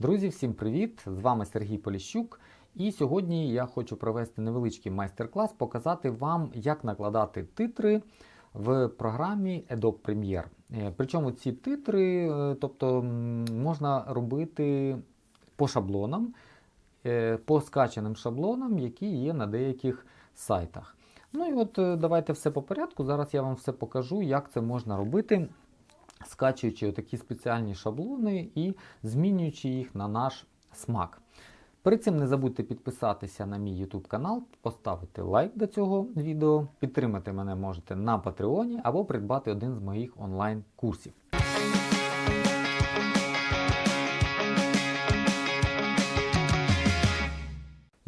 Друзі, всім привіт! З вами Сергій Поліщук. І сьогодні я хочу провести невеличкий майстер-клас, показати вам, як накладати титри в програмі Adobe Premiere. Е, Причому ці титри, е, тобто можна робити по шаблонам, е, по скачаним шаблонам, які є на деяких сайтах. Ну і от давайте все по порядку. Зараз я вам все покажу, як це можна робити, скачуючи такі спеціальні шаблони і змінюючи їх на наш смак. Перед цим не забудьте підписатися на мій YouTube канал, поставити лайк до цього відео, підтримати мене можете на Patreon або придбати один з моїх онлайн-курсів.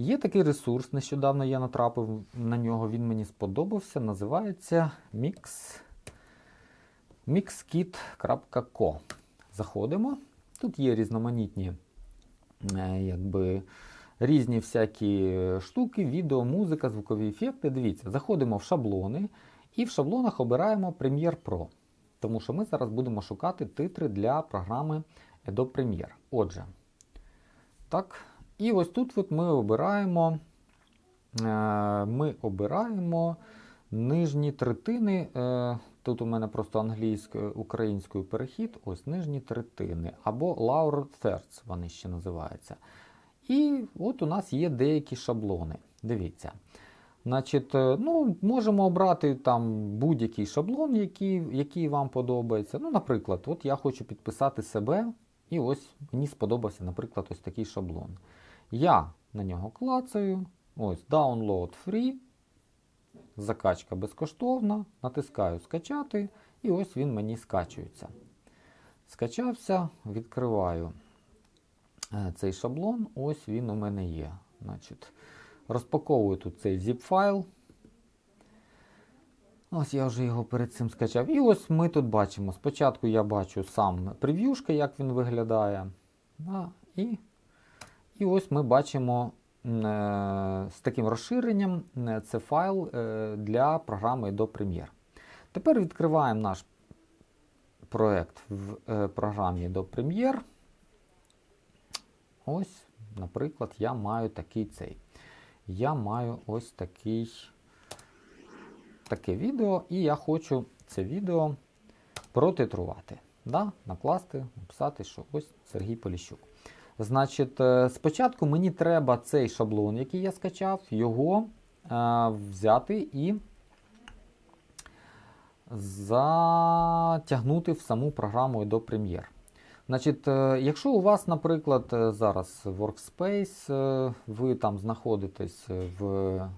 Є такий ресурс, нещодавно я натрапив на нього, він мені сподобався. Називається Mix, mixkit.co. Заходимо. Тут є різноманітні е, якби, різні всякі штуки, відео, музика, звукові ефекти. Дивіться, заходимо в шаблони і в шаблонах обираємо Premiere Pro. Тому що ми зараз будемо шукати титри для програми Adobe Premiere. Отже, так. І ось тут от ми обираємо е, ми обираємо нижні третини. Тут у мене просто англійською, українською перехід, ось нижні третини, або lower thirds вони ще називаються. І от у нас є деякі шаблони. Дивіться. Значить, е, ну, Можемо обрати там будь-який шаблон, який, який вам подобається. Ну, Наприклад, от я хочу підписати себе, і ось мені сподобався, наприклад, ось такий шаблон. Я на нього клацаю. Ось Download Free. Закачка безкоштовна. Натискаю скачати, і ось він мені скачується. Скачався, відкриваю е, цей шаблон. Ось він у мене є. Значить, Розпаковую тут цей zip файл. Ось я вже його перед цим скачав. І ось ми тут бачимо. Спочатку я бачу сам прев'юшка, як він виглядає. Да, і і ось ми бачимо з таким розширенням е, це файл е, для програми Adobe Premiere. Тепер відкриваємо наш проект в е, програмі Adobe Premiere. Ось, наприклад, я маю такий цей. Я маю ось такий, таке відео, і я хочу це відео протитрувати. Да? Накласти, написати, що ось Сергій Поліщук. Значить, е, спочатку мені треба цей шаблон, який я скачав, його е, взяти і затягнути в саму програму Adobe Premiere. Значить, е, Якщо у вас, наприклад, е, зараз Workspace, ви там знаходитесь в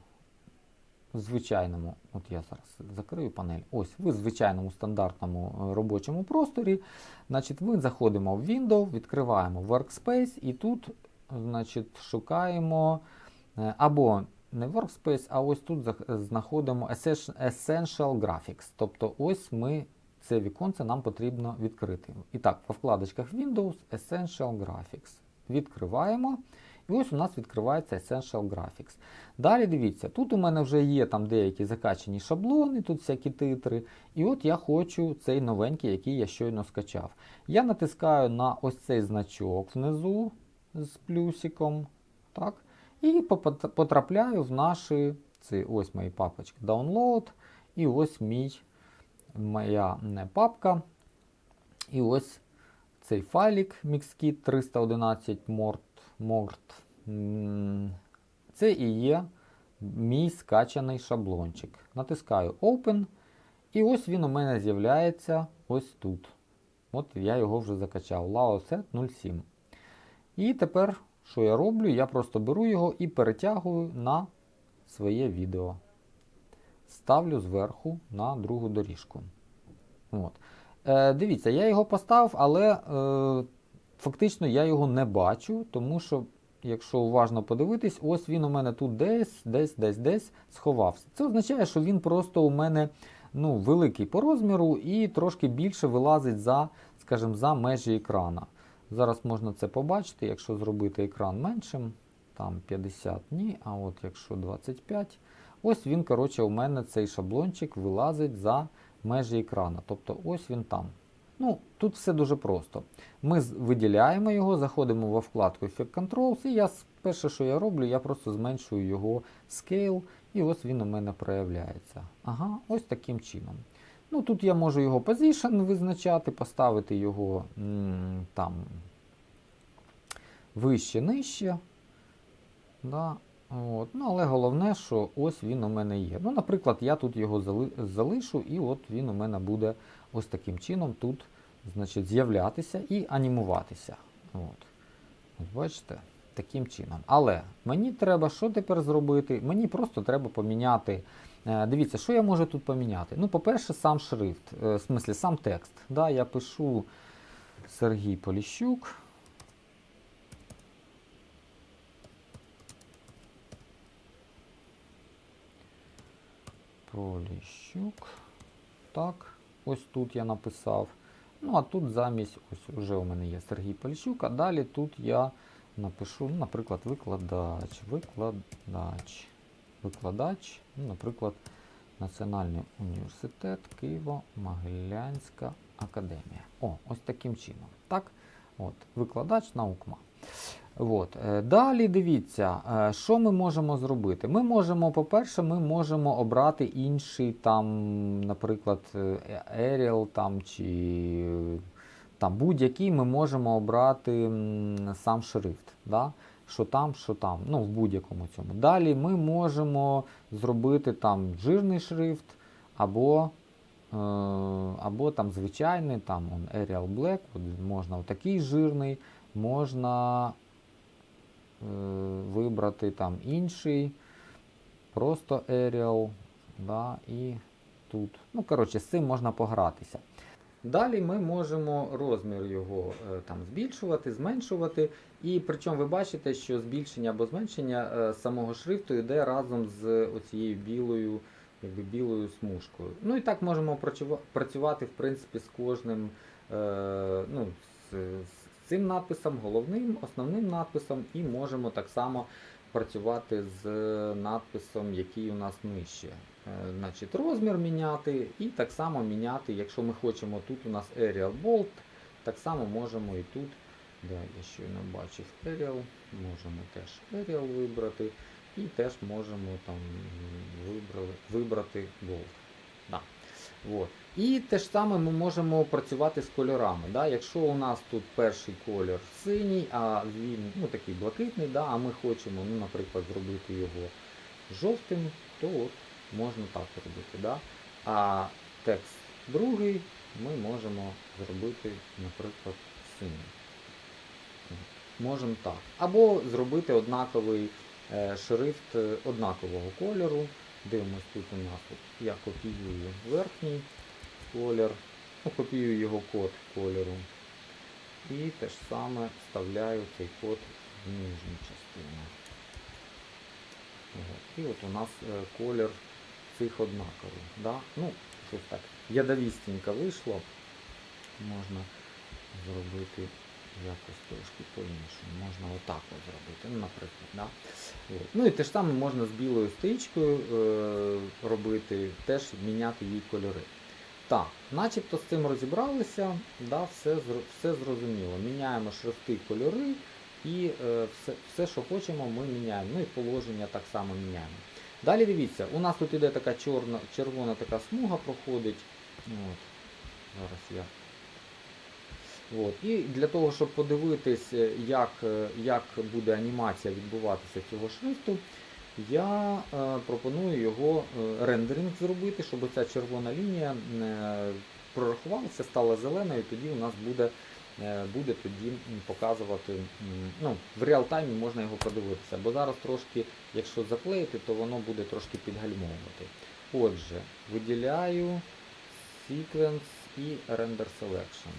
звичайному, от я зараз закрию панель, ось ви в звичайному стандартному робочому просторі. Значить, Ми заходимо в Windows, відкриваємо Workspace і тут значить, шукаємо або не Workspace, а ось тут знаходимо Essential Graphics. Тобто ось ми це віконце нам потрібно відкрити. І так, по вкладочках Windows Essential Graphics. Відкриваємо. І ось у нас відкривається Essential Graphics. Далі дивіться, тут у мене вже є там деякі закачані шаблони, тут всякі титри. І от я хочу цей новенький, який я щойно скачав. Я натискаю на ось цей значок внизу з плюсиком. так, І потрапляю в наші ці, ось мої папочки Download. І ось мій, моя не папка. І ось цей файлик MixKit 311 Mort. Mort. Це і є мій скачаний шаблончик. Натискаю Open. І ось він у мене з'являється ось тут. От я його вже закачав. Laoset 07. І тепер, що я роблю? Я просто беру його і перетягую на своє відео. Ставлю зверху на другу доріжку. От. Е, Дивіться, я його поставив, але е, фактично я його не бачу, тому що, якщо уважно подивитись, ось він у мене тут десь, десь, десь, десь сховався. Це означає, що він просто у мене ну, великий по розміру і трошки більше вилазить за, скажімо, за межі екрана. Зараз можна це побачити, якщо зробити екран меншим, там 50 ні, а от якщо 25, ось він, коротше, у мене цей шаблончик вилазить за межі екрана. Тобто ось він там. Ну, тут все дуже просто. Ми виділяємо його, заходимо во вкладку Effect Controls, і я перше, що я роблю, я просто зменшую його scale, і ось він у мене проявляється. Ага, ось таким чином. Ну, тут я можу його position визначати, поставити його м, там вище, нижче. Да. Ну, але головне, що ось він у мене є. Ну, наприклад, я тут його зали- залишу, і от він у мене буде ось таким чином тут значить, з'являтися і анімуватися. От. От бачите, таким чином. Але мені треба що тепер зробити? Мені просто треба поміняти. е, Дивіться, що я можу тут поміняти? Ну, по-перше, сам шрифт, е, в смислі, сам текст. Да, я пишу Сергій Поліщук. Поліщук. Так, ось тут я написав. Ну, а тут замість, ось вже у мене є Сергій Поліщук, а далі тут я напишу, ну, наприклад, викладач, викладач, викладач, ну, наприклад, Національний університет Києво-Могилянська академія. О, ось таким чином. Так? От, викладач наукма. От. е, Далі дивіться, е, що ми можемо зробити. Ми можемо, по-перше, ми можемо обрати інший, там, наприклад, е, Arial там, чи там, будь-який ми можемо обрати сам шрифт. Да? Що там, що там, ну, в будь-якому цьому. Далі ми можемо зробити там жирний шрифт, або, або там звичайний, там Arial Black, можна отакий жирний, можна е, вибрати там інший, просто Arial, да, і тут. Ну, коротше, з цим можна погратися. Далі ми можемо розмір його е, там збільшувати, зменшувати. І причому ви бачите, що збільшення або зменшення е, самого шрифту йде разом з оцією білою, якби білою смужкою. Ну і так можемо працювати в принципі з кожним е, ну, з, цим надписом, головним, основним надписом, і можемо так само працювати з надписом, який у нас нижче. Е, Значить, розмір міняти і так само міняти, якщо ми хочемо тут у нас Arial Bold, так само можемо і тут. Да, я щойно бачив Arial, можемо теж Arial вибрати і теж можемо там вибрали, вибрати Bold. Да. От. І те ж саме ми можемо працювати з кольорами. Да? Якщо у нас тут перший колір синій, а він ну, такий блакитний, да? а ми хочемо, ну, наприклад, зробити його жовтим, то от можна так робити. Да? А текст другий ми можемо зробити, наприклад, синім. Можемо так. Або зробити однаковий е, шрифт е, однакового кольору. Дивимось тут у нас от, я копіюю верхній колір, ну, копіюю його код кольору. І те ж саме вставляю цей код в нижню частину. І от у нас е, колір цих однаковий. Да? Ну, щось так. Ядовістенько вийшло. Можна зробити якось трошки по-іншому. Можна отак от зробити, ну, наприклад. Да? От. Ну і те ж саме можна з білою стрічкою е, робити, теж міняти її кольори. Так, начебто з цим розібралися, да, все, все зрозуміло. Міняємо шрифти, кольори і е, все, все, що хочемо, ми міняємо. Ну і положення так само міняємо. Далі дивіться, у нас тут іде така чорна, червона така смуга проходить. От. Зараз я. От. І для того, щоб подивитись, е, як, е, як буде анімація відбуватися цього шрифту, я е, пропоную його е, рендеринг зробити, щоб ця червона лінія е, прорахувалася, стала зеленою, тоді у нас буде, буде тоді показувати, ну, в реал-таймі можна його подивитися, бо зараз трошки, якщо заклеїти, то воно буде трошки підгальмовувати. Отже, виділяю Sequence і Render Selection.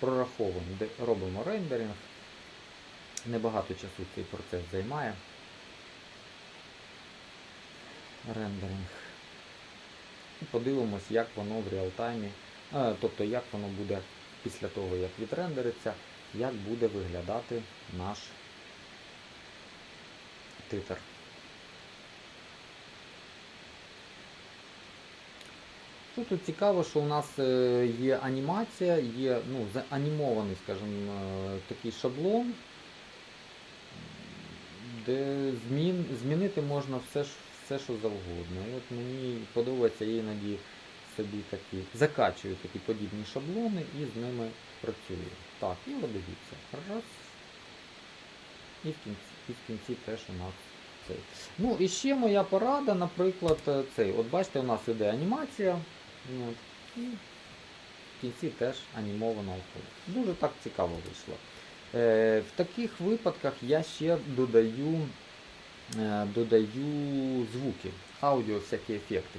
Прораховуємо, робимо рендеринг. Небагато часу цей процес займає. Рендеринг. І подивимось, як воно в реалтаймі, е, тобто як воно буде після того, як відрендериться, як буде виглядати наш титр. Що тут цікаво, що у нас е, є анімація, є ну, заанімований, скажімо, е, такий шаблон, де змін, змінити можна все, все, що завгодно. От мені подобається іноді собі такі, закачую такі подібні шаблони і з ними працюю. Так, і от дивіться. Раз. І в кінці, і в кінці теж у нас цей. Ну і ще моя порада, наприклад, е, цей. От бачите, у нас іде анімація. От, і в кінці теж анімована оповідь. Дуже так цікаво вийшло. Е, в таких випадках я ще додаю, додаю звуки, аудіо, всякі ефекти.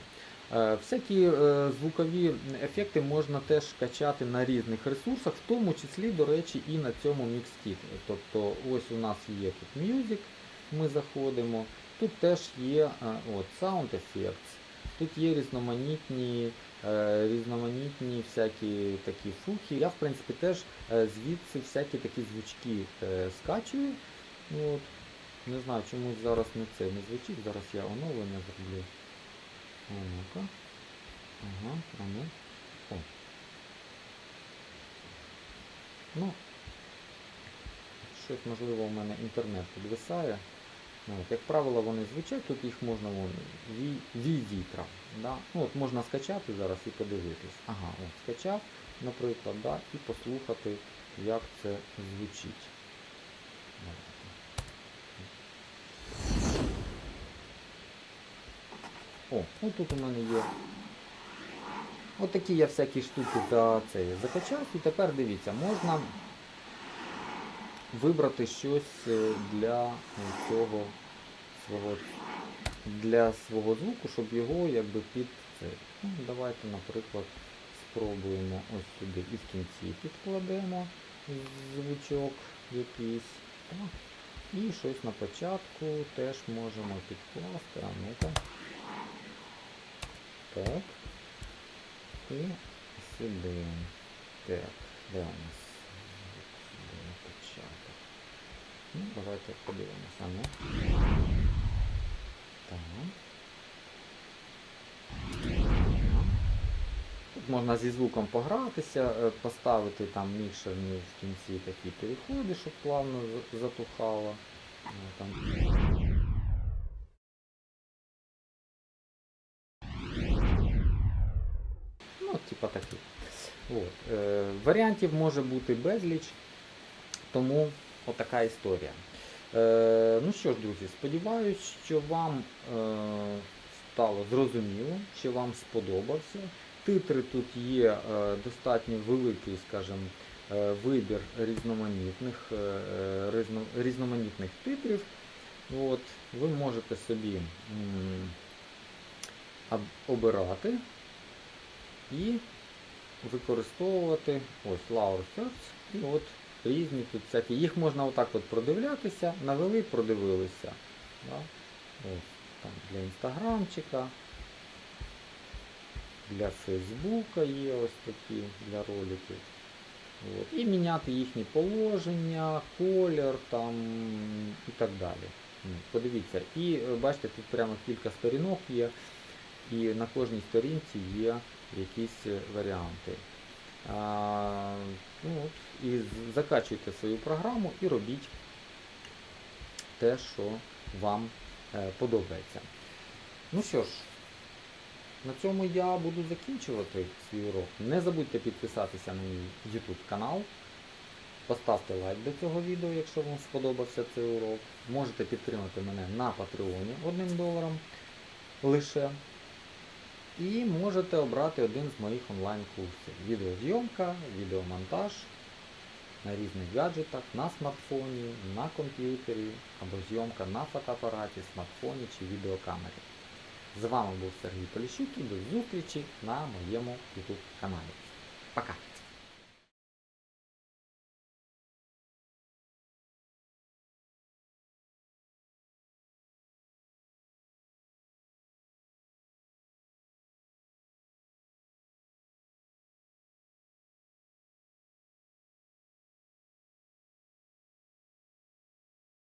Е, Всякі е, звукові ефекти можна теж качати на різних ресурсах, в тому числі, до речі, і на цьому MixKit. Тобто ось у нас є тут Music, ми заходимо, тут теж є е, от, Sound Effects, тут є різноманітні, е, різноманітні всякі такі фухи. Я в принципі теж е, звідси всякі такі звучки е, скачую. От. Не знаю, чомусь зараз не це не звучить, зараз я оновлення зроблю. А ну-ка. Ага, а ну. О. Ну. Щось можливо у мене інтернет підвисає. Ну, от, як правило, вони звучать, тут їх можна вон, ві, ві вітра. Да? Ну, от можна скачати зараз і подивитись. Ага, от, скачав, наприклад, да? і послухати, як це звучить. О, ну тут у мене є. От такі я всякі штуки за це закачав. І тепер дивіться, можна вибрати щось е, для цього свого для свого звуку, щоб його якби під це. Ну, давайте, наприклад, спробуємо ось сюди і в кінці підкладемо звучок якийсь. І щось на початку теж можемо підкласти. А ну-ка. Так. І сюди. Так, де у нас? Початок. Ну, давайте подивимося. Ну. Тут можна зі звуком погратися, е, поставити там мікшерні в кінці такі переходи, щоб плавно за- затухало. Ну, Там. Типа такі. От. Е, варіантів може бути безліч, тому отака історія. Е, ну що ж, друзі, сподіваюсь, що вам е, стало зрозуміло, що вам сподобався. Титри тут є е, достатньо великий, скажімо, е, вибір різноманітних, е, е, різно- різноманітних титрів. От, ви можете собі обирати і використовувати ось Lower Thirds і от різні тут всякі. Їх можна отак от продивлятися, навели, продивилися. Да? Ось, там для інстаграмчика, для Фейсбука є ось такі для роликів. От. І міняти їхні положення, колір там і так далі. Подивіться. І бачите, тут прямо кілька сторінок є, і на кожній сторінці є якісь варіанти. А, ну, от, і закачуйте свою програму і робіть те, що вам е, подобається. Ну що ж, на цьому я буду закінчувати свій урок. Не забудьте підписатися на мій YouTube канал. Поставте лайк до цього відео, якщо вам сподобався цей урок. Можете підтримати мене на Патреоні одним доларом лише. І можете обрати один з моїх онлайн-курсів. Відеозйомка, відеомонтаж на різних гаджетах, на смартфоні, на комп'ютері або зйомка на фотоапараті, смартфоні чи відеокамері. З вами був Сергій Поліщук і до зустрічі на моєму YouTube каналі. Пока!